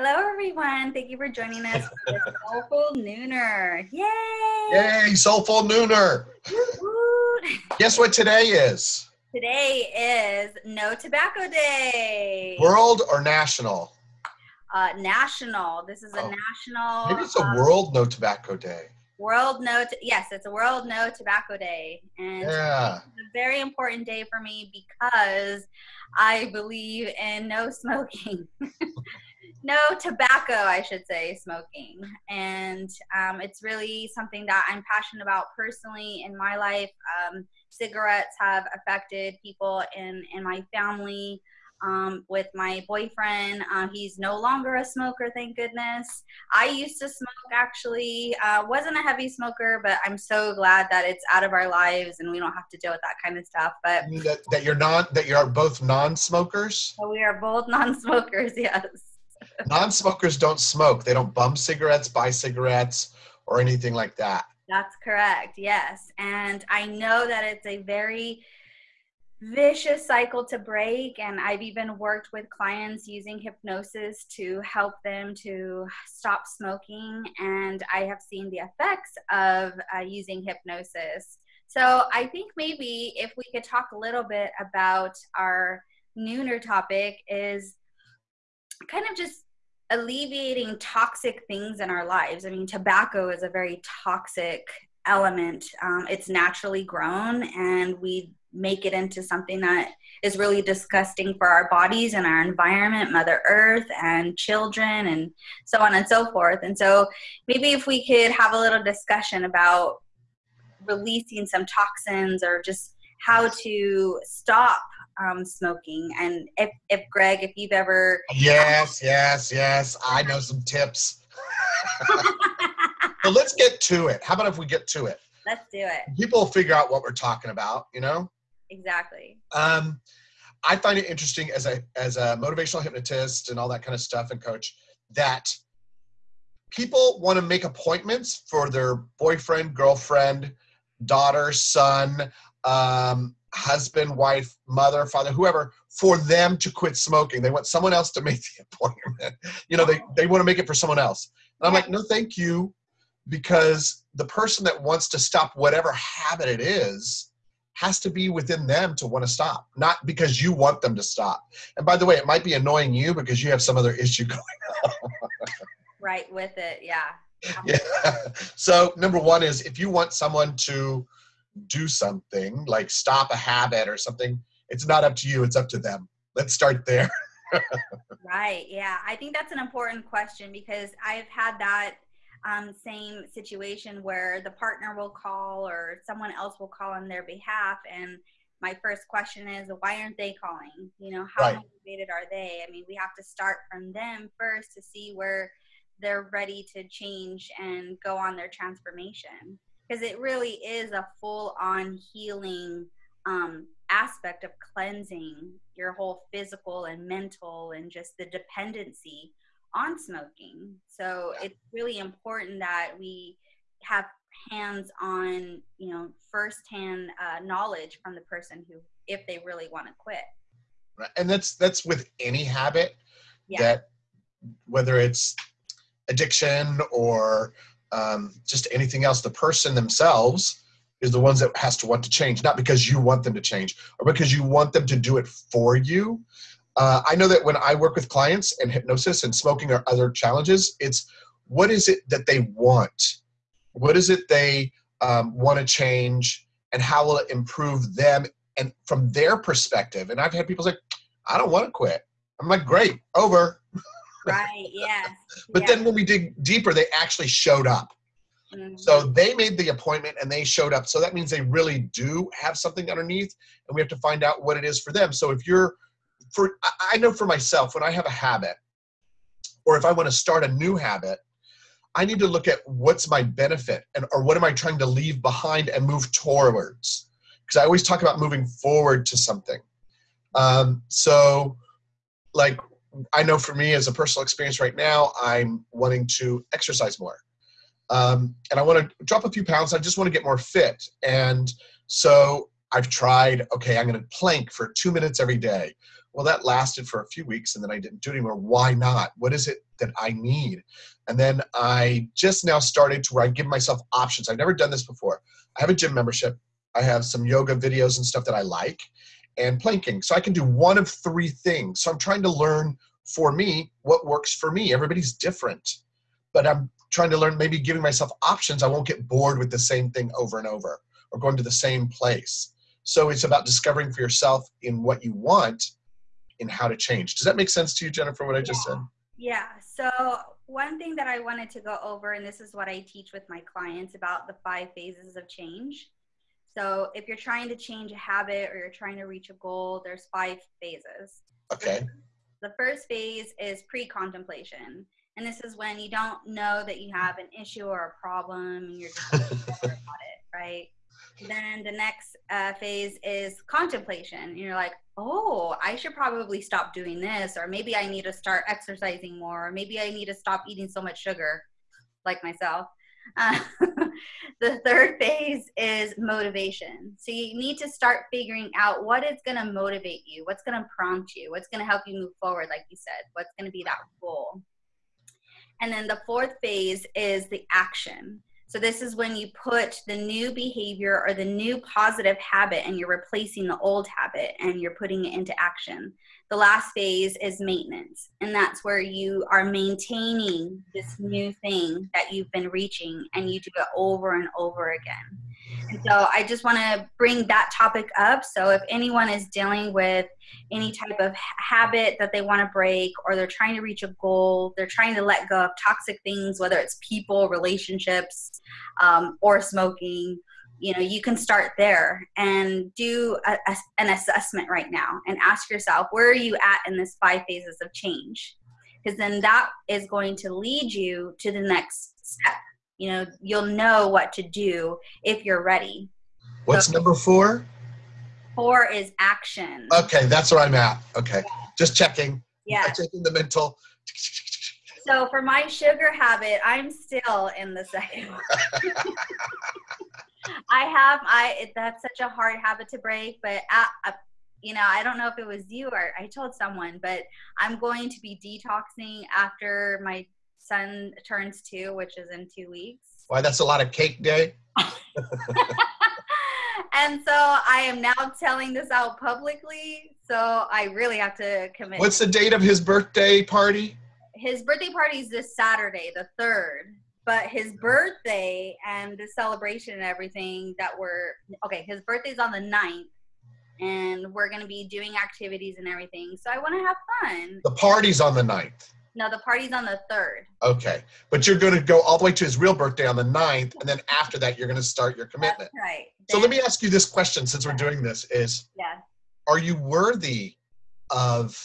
Hello, everyone. Thank you for joining us for Soulful Nooner. Yay! Yay, Soulful Nooner. Guess what today is? Today is No Tobacco Day. World or national? Uh, national. This is a oh. national. Maybe it's a um, World No Tobacco Day. World No, yes, it's a World No Tobacco Day, and yeah. it's a very important day for me because I believe in no smoking. no tobacco, I should say, smoking. And um, it's really something that I'm passionate about personally in my life. Um, cigarettes have affected people in, in my family. Um, with my boyfriend. Uh, he's no longer a smoker, thank goodness. I used to smoke actually, uh, wasn't a heavy smoker, but I'm so glad that it's out of our lives and we don't have to deal with that kind of stuff. But that, that you're not, that you're both non-smokers. So we are both non-smokers, yes. Non-smokers don't smoke. They don't bum cigarettes, buy cigarettes, or anything like that. That's correct. Yes, and I know that it's a very vicious cycle to break and i've even worked with clients using hypnosis to help them to stop smoking and i have seen the effects of uh, using hypnosis so i think maybe if we could talk a little bit about our nooner topic is kind of just alleviating toxic things in our lives. I mean, tobacco is a very toxic element. Um, it's naturally grown, and we make it into something that is really disgusting for our bodies and our environment, Mother Earth, and children, and so on and so forth. And so, maybe if we could have a little discussion about releasing some toxins or just how to stop um, smoking. And if, if Greg, if you've ever. Yes, yes, yes. I know some tips. so let's get to it. How about if we get to it? Let's do it. People will figure out what we're talking about, you know? Exactly. Um, I find it interesting as a as a motivational hypnotist and all that kind of stuff and coach that people want to make appointments for their boyfriend, girlfriend, daughter, son, um, husband, wife, mother, father, whoever, for them to quit smoking. They want someone else to make the appointment. You know, they, oh. they want to make it for someone else. And I'm like, no, thank you. Because the person that wants to stop whatever habit it is has to be within them to want to stop, not because you want them to stop. And by the way, it might be annoying you because you have some other issue going on. right with it, yeah. Yeah. So number one is if you want someone to do something, like stop a habit or something, it's not up to you, it's up to them. Let's start there. right. Yeah. I think that's an important question because I've had that um, same situation where the partner will call or someone else will call on their behalf. And my first question is, why aren't they calling? You know, how right. motivated are they? I mean, we have to start from them first to see where they're ready to change and go on their transformation because it really is a full on healing um, aspect of cleansing your whole physical and mental and just the dependency on smoking. So it's really important that we have hands on, you know, firsthand uh, knowledge from the person who, if they really want to quit. Right. And that's that's with any habit yeah. that whether it's addiction or um, just anything else. The person themselves is the ones that has to want to change, not because you want them to change or because you want them to do it for you. Uh, I know that when I work with clients and hypnosis and smoking or other challenges, it's what is it that they want? What is it they um, want to change and how will it improve them and from their perspective? And I've had people say, I don't want to quit. I'm like, great, over. Right. Yes. but then when we dig deeper, they actually showed up. Mm-hmm. So they made the appointment and they showed up. So that means they really do have something underneath, and we have to find out what it is for them. So if you're, for I know for myself, when I have a habit, or if I want to start a new habit, I need to look at what's my benefit and or what am I trying to leave behind and move towards. Because I always talk about moving forward to something. Um, so, like I know for me as a personal experience right now, I'm wanting to exercise more. Um, and I want to drop a few pounds. I just want to get more fit. And so I've tried, okay, I'm going to plank for two minutes every day, well, that lasted for a few weeks and then I didn't do it anymore. Why not? What is it that I need? And then I just now started to where I give myself options. I've never done this before. I have a gym membership. I have some yoga videos and stuff that I like and planking. So I can do one of three things. So I'm trying to learn for me what works for me. Everybody's different, but I'm trying to learn, maybe giving myself options. I won't get bored with the same thing over and over or going to the same place. So it's about discovering for yourself in what you want in how to change. Does that make sense to you, Jennifer, what I just yeah. said? Yeah. So one thing that I wanted to go over, and this is what I teach with my clients about the five phases of change. So if you're trying to change a habit or you're trying to reach a goal, there's five phases. Okay. The first phase is pre-contemplation. And this is when you don't know that you have an issue or a problem and you're just about it, right? Then the next uh, phase is contemplation. And you're like, oh, I should probably stop doing this, or maybe I need to start exercising more, or maybe I need to stop eating so much sugar, like myself. Uh, the third phase is motivation. So you need to start figuring out what is going to motivate you, what's going to prompt you, what's going to help you move forward, like you said, what's going to be that goal. And then the fourth phase is the action. So this is when you put the new behavior or the new positive habit and you're replacing the old habit and you're putting it into action. The last phase is maintenance. And that's where you are maintaining this new thing that you've been reaching and you do it over and over again. And so I just want to bring that topic up. So if anyone is dealing with any type of habit that they want to break, or they're trying to reach a goal, they're trying to let go of toxic things, whether it's people, relationships, um, or smoking, you know, you can start there and do a, a, an assessment right now and ask yourself, where are you at in this five phases of change? Because then that is going to lead you to the next step you know you'll know what to do if you're ready. What's so, number four? Four is action. Okay that's where i'm at. Okay yeah. just checking. Yeah. Taking the mental. So for my sugar habit i'm still in the second i have i that's such a hard habit to break but I, you know, I don't know if it was you or I told someone, but I'm going to be detoxing after my son turns two, which is in two weeks. Why, that's a lot of cake day. and so I am now telling this out publicly. So I really have to commit. What's the date of his birthday party? His birthday party is this Saturday, the 3rd. But his birthday and the celebration and everything that we're okay, his birthday's on the 9th and we're going to be doing activities and everything. So I want to have fun. The party's on the 9th. No, the party's on the third. Okay. But you're going to go all the way to his real birthday on the 9th, and then after that, you're going to start your commitment. That's right. So let me ask you this question since we're doing this is yeah. are you worthy of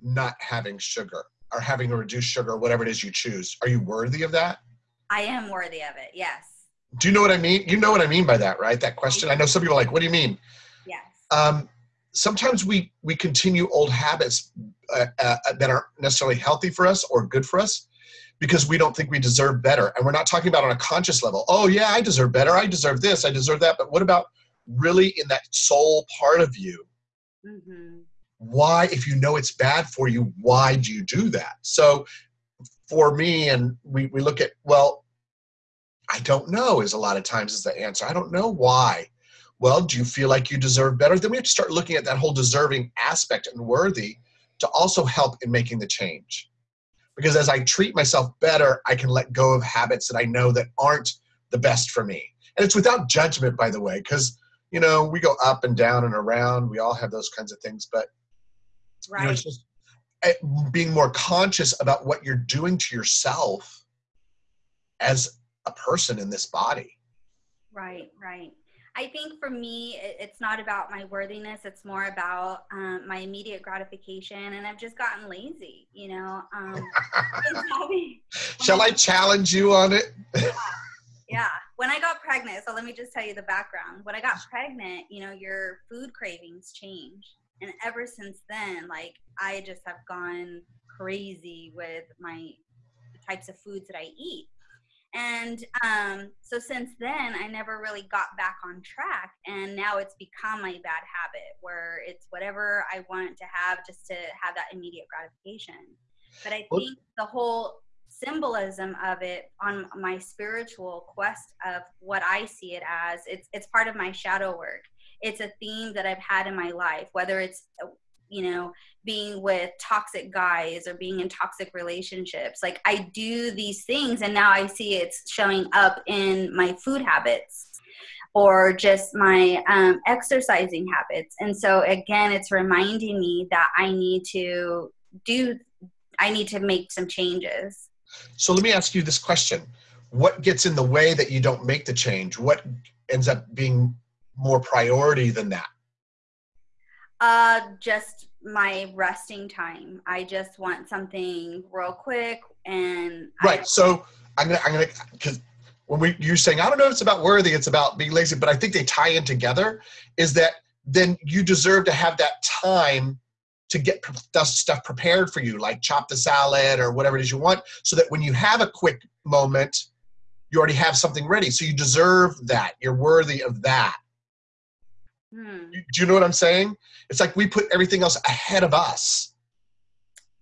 not having sugar or having a reduced sugar, whatever it is you choose? Are you worthy of that? I am worthy of it, yes. Do you know what I mean? You know what I mean by that, right? That question. I know some people are like, what do you mean? Yes. Um, sometimes we we continue old habits uh, uh, that aren't necessarily healthy for us or good for us because we don't think we deserve better. And we're not talking about on a conscious level oh yeah i deserve better. I deserve this. I deserve that. But what about really in that soul part of you? Mm-hmm. why if you know it's bad for you why do you do that? So for me and we, we look at well i don't know is a lot of times is the answer. I don't know why. Well, do you feel like you deserve better? Then we have to start looking at that whole deserving aspect and worthy to also help in making the change. Because as I treat myself better, I can let go of habits that I know that aren't the best for me. And it's without judgment, by the way, because you know we go up and down and around. We all have those kinds of things, but right. you know, it's just eh, being more conscious about what you're doing to yourself as a person in this body. Right, right. I think for me, it's not about my worthiness. It's more about um, my immediate gratification. And I've just gotten lazy, you know. Um, Shall I challenge you on it? yeah. yeah. When I got pregnant, so let me just tell you the background. When I got pregnant, you know, your food cravings change. And ever since then, like, I just have gone crazy with my types of foods that I eat. And um, so since then, I never really got back on track. And now it's become a bad habit where it's whatever I want to have just to have that immediate gratification. But I think the whole symbolism of it on my spiritual quest of what I see it as, it's, it's part of my shadow work. It's a theme that I've had in my life, whether it's you know being with toxic guys or being in toxic relationships. Like i do these things and now i see it's showing up in my food habits or just my um, exercising habits. And so again it's reminding me that i need to do i need to make some changes. So let me ask you this question. What gets in the way that you don't make the change? What ends up being more priority than that uh, just my resting time. I just want something real quick and right. I, so I'm gonna I'm gonna because when we you're saying I don't know if it's about worthy, it's about being lazy, but I think they tie in together. Is that then you deserve to have that time to get stuff prepared for you, like chop the salad or whatever it is you want, so that when you have a quick moment, you already have something ready. So you deserve that. You're worthy of that. Hmm. Do you know what I'm saying? It's like we put everything else ahead of us.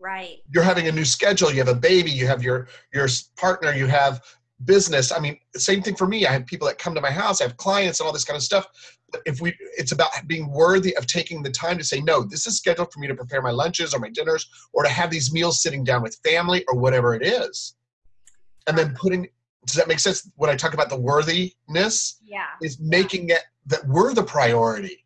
Right. You're having a new schedule. You have a baby. You have your your partner. You have business. I mean, same thing for me. I have people that come to my house. I have clients and all this kind of stuff. But if we, it's about being worthy of taking the time to say, no, this is scheduled for me to prepare my lunches or my dinners or to have these meals sitting down with family or whatever it is. And then putting does that make sense when i talk about the worthiness yeah is making it that we're the priority.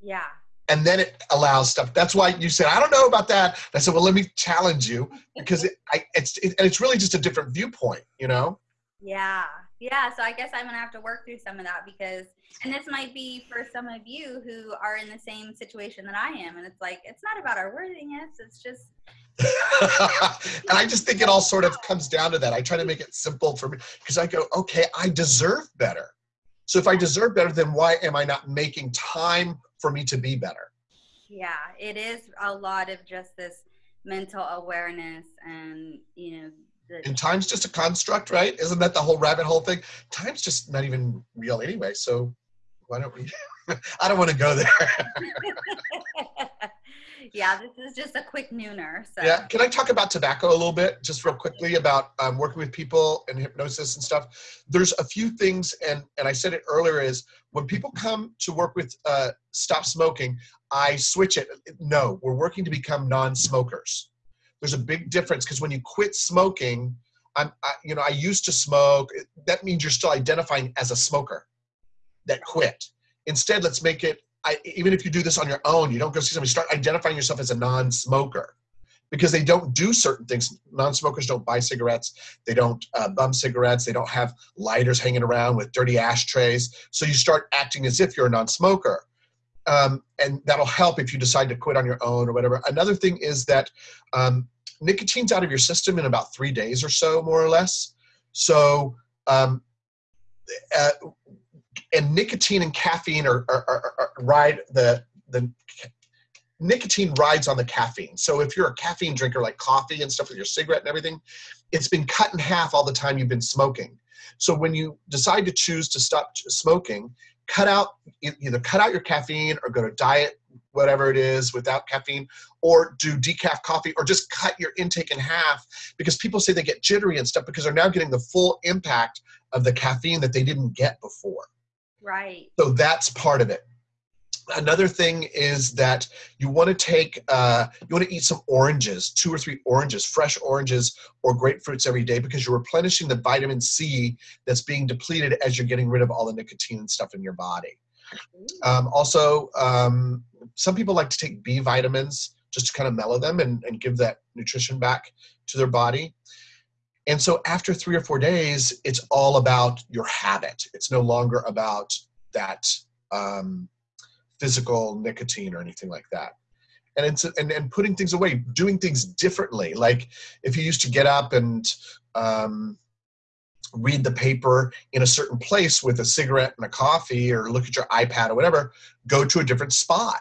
Yeah. And then it allows stuff. That's why you said i don't know about that. I said well let me challenge you because it, I, it's it, and it's really just a different viewpoint you know? Yeah. Yeah so i guess i'm gonna have to work through some of that because and this might be for some of you who are in the same situation that i am and it's like it's not about our worthiness it's just and I just think it all sort of comes down to that. I try to make it simple for me because I go, okay, I deserve better. So if I deserve better, then why am I not making time for me to be better? Yeah, it is a lot of just this mental awareness and, you know, the- and time's just a construct, right? Isn't that the whole rabbit hole thing? Time's just not even real anyway. So why don't we? I don't want to go there. yeah, this is just a quick nooner. So. Yeah, can I talk about tobacco a little bit, just real quickly about um, working with people and hypnosis and stuff? There's a few things, and and I said it earlier is when people come to work with uh, stop smoking, I switch it. No, we're working to become non-smokers. There's a big difference because when you quit smoking, I'm, I, you know, I used to smoke. That means you're still identifying as a smoker that quit. Instead, let's make it I, even if you do this on your own, you don't go see somebody, start identifying yourself as a non-smoker because they don't do certain things. Non-smokers don't buy cigarettes. They don't uh, bum cigarettes. They don't have lighters hanging around with dirty ashtrays. So you start acting as if you're a non-smoker. Um, and that'll help if you decide to quit on your own or whatever. Another thing is that um, nicotine's out of your system in about three days or so, more or less. So um, uh, and nicotine and caffeine are, are, are, are, ride the the nicotine rides on the caffeine. So if you're a caffeine drinker like coffee and stuff with your cigarette and everything, it's been cut in half all the time you've been smoking. So when you decide to choose to stop smoking, cut out either cut out your caffeine or go to diet whatever it is without caffeine or do decaf coffee or just cut your intake in half because people say they get jittery and stuff because they're now getting the full impact of the caffeine that they didn't get before. Right. So that's part of it. Another thing is that you want to take, uh, you want to eat some oranges, two or three oranges, fresh oranges or grapefruits every day because you're replenishing the vitamin C that's being depleted as you're getting rid of all the nicotine and stuff in your body. Um, also, um, some people like to take B vitamins just to kind of mellow them and, and give that nutrition back to their body. And so after three or four days, it's all about your habit. It's no longer about that um, physical nicotine or anything like that. And it's and, and putting things away, doing things differently. Like if you used to get up and um, read the paper in a certain place with a cigarette and a coffee, or look at your iPad or whatever, go to a different spot.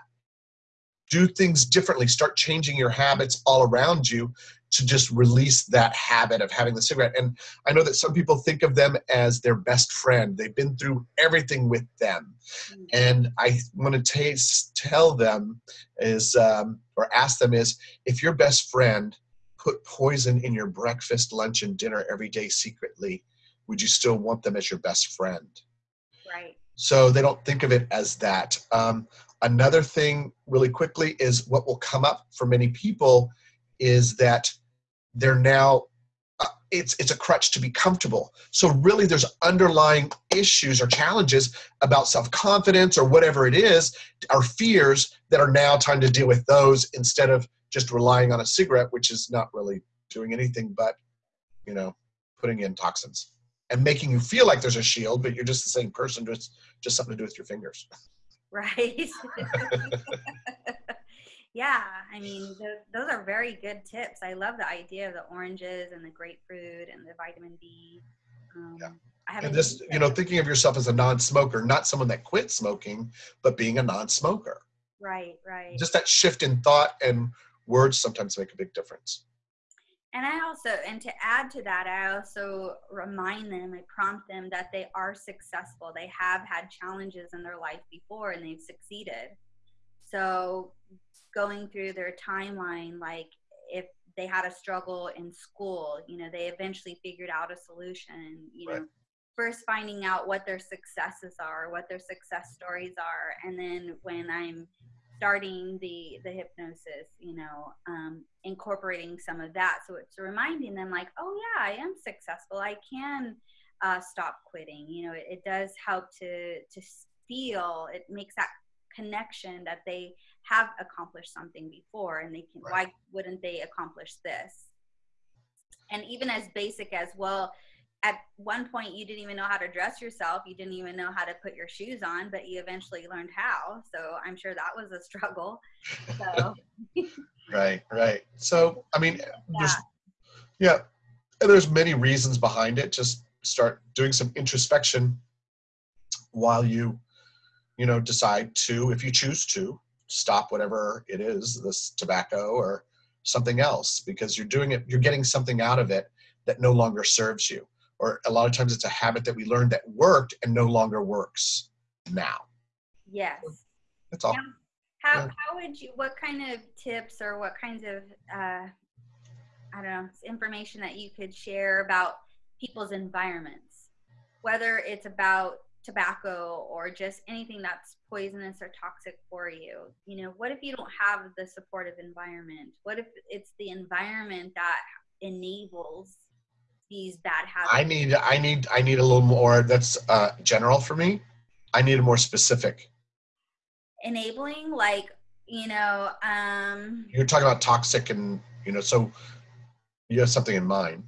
Do things differently. Start changing your habits all around you to just release that habit of having the cigarette. And I know that some people think of them as their best friend. They've been through everything with them. Mm-hmm. And I want to tell them is, um, or ask them is, if your best friend put poison in your breakfast, lunch, and dinner every day secretly, would you still want them as your best friend? Right. So they don't think of it as that. Um, another thing, really quickly, is what will come up for many people is that they're now uh, it's it's a crutch to be comfortable. So really, there's underlying issues or challenges about self-confidence or whatever it is, our fears that are now time to deal with those instead of just relying on a cigarette, which is not really doing anything but, you know, putting in toxins and making you feel like there's a shield, but you're just the same person, just just something to do with your fingers. Right. yeah, I mean, those, those are very good tips. I love the idea of the oranges and the grapefruit and the vitamin B. Um, yeah. and just you know thinking of yourself as a non-smoker not someone that quit smoking but being a non-smoker right right just that shift in thought and words sometimes make a big difference and I also, and to add to that, I also remind them, I prompt them that they are successful. They have had challenges in their life before and they've succeeded. So going through their timeline, like if they had a struggle in school, you know, they eventually figured out a solution, you right. know, first finding out what their successes are, what their success stories are. And then when I'm starting the the hypnosis you know um, incorporating some of that so it's reminding them like oh yeah i am successful i can uh, stop quitting you know it, it, does help to to feel it makes that connection that they have accomplished something before and they can right. why wouldn't they accomplish this? And even as basic as well at one point you didn't even know how to dress yourself you didn't even know how to put your shoes on but you eventually learned how. So i'm sure that was a struggle. So right right. So i mean yeah. yeah there's many reasons behind it. Just start doing some introspection while you you know decide to if you choose to stop whatever it is this tobacco or something else because you're doing it you're getting something out of it that no longer serves you or a lot of times it's a habit that we learned that worked and no longer works now. Yes. That's all. how, yeah. how would you, what kind of tips or what kinds of, uh, I don't know, information that you could share about people's environments, whether it's about tobacco or just anything that's poisonous or toxic for you you know what if you don't have the supportive environment what if it's the environment that enables these bad habits? I need I need I need a little more that's uh, general for me. I need a more specific. Enabling, like you know. um You're talking about toxic, and you know, so you have something in mind.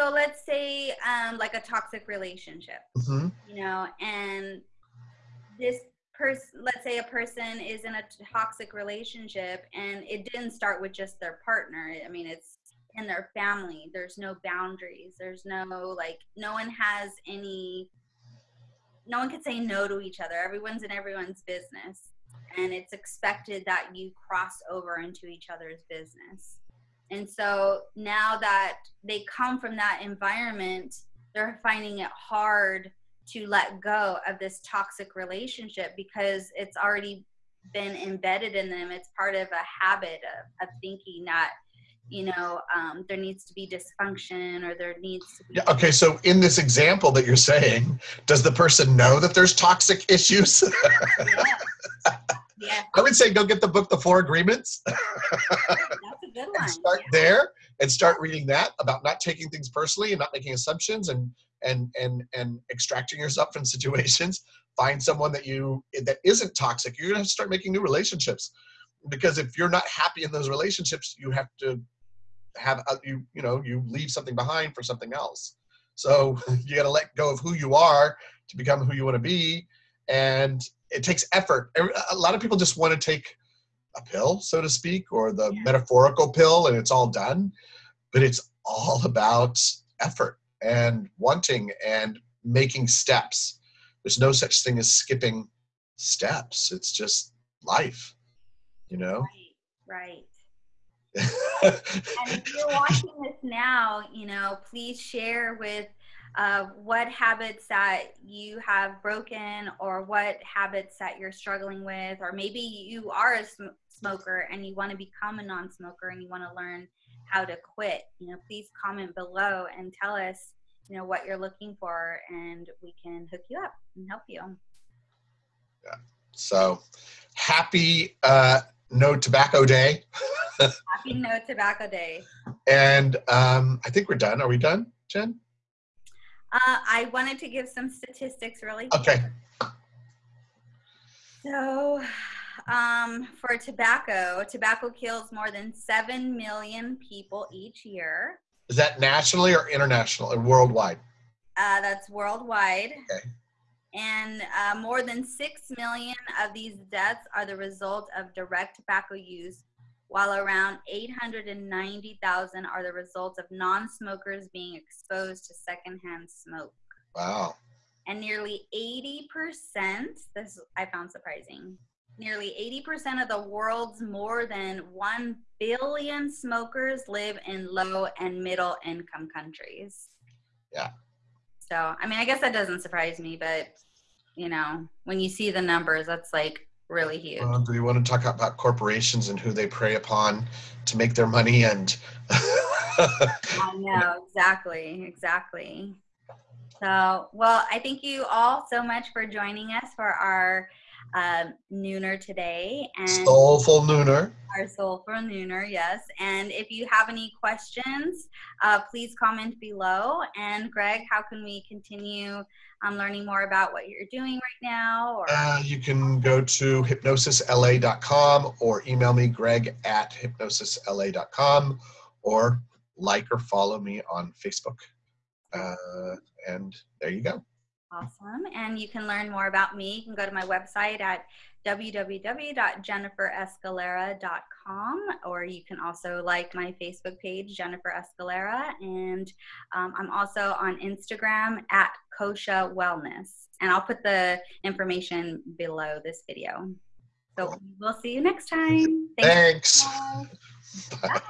So let's say um, like a toxic relationship, mm-hmm. you know, and this person, let's say a person is in a toxic relationship, and it didn't start with just their partner. I mean, it's in their family. There's no boundaries. There's no like no one has any no one can say no to each other. Everyone's in everyone's business. And it's expected that you cross over into each other's business. And so now that they come from that environment, they're finding it hard to let go of this toxic relationship because it's already been embedded in them. It's part of a habit of, of thinking that you know um, there needs to be dysfunction or there needs to be yeah, okay so in this example that you're saying does the person know that there's toxic issues yeah. yeah. i would say go get the book the four agreements good one. start yeah. there and start reading that about not taking things personally and not making assumptions and and and and extracting yourself from situations. Find someone that you that isn't toxic. You're going to start making new relationships because if you're not happy in those relationships you have to have a, you you know you leave something behind for something else. So you got to let go of who you are to become who you want to be. And it takes effort. A lot of people just want to take a pill so to speak or the yeah. metaphorical pill and it's all done but it's all about effort and wanting and making steps. There's no such thing as skipping steps. It's just life you know? Right right. And if you're watching this now, you know, please share with uh, what habits that you have broken or what habits that you're struggling with, or maybe you are a sm- smoker and you want to become a non smoker and you want to learn how to quit. You know, please comment below and tell us, you know, what you're looking for and we can hook you up and help you. Yeah. So happy uh, No Tobacco Day. happy No Tobacco Day. And um, I think we're done. Are we done, Jen? Uh, I wanted to give some statistics really. Okay. So, um, for tobacco, tobacco kills more than 7 million people each year. Is that nationally or international or worldwide? Uh, that's worldwide. Okay. And uh, more than 6 million of these deaths are the result of direct tobacco use, while around 890,000 are the result of non smokers being exposed to secondhand smoke. Wow. And nearly 80%, this I found surprising, nearly 80% of the world's more than 1 billion smokers live in low and middle income countries. Yeah. So, I mean, I guess that doesn't surprise me, but you know, when you see the numbers, that's like really huge. Uh, do you want to talk about corporations and who they prey upon to make their money and I know, exactly, exactly. So, well, I thank you all so much for joining us for our um, nooner today and soulful nooner. Our soulful nooner, yes. And if you have any questions, uh, please comment below. And Greg, how can we continue um, learning more about what you're doing right now? Or uh, you can go to hypnosisla.com or email me, Greg at hypnosisla.com, or like or follow me on Facebook. Uh, and there you go. Awesome. And you can learn more about me. You can go to my website at www.jenniferescalera.com or you can also like my Facebook page, Jennifer Escalera. And um, I'm also on Instagram at Kosha Wellness. And I'll put the information below this video. So we'll see you next time. Thanks. Thanks. Bye. Bye.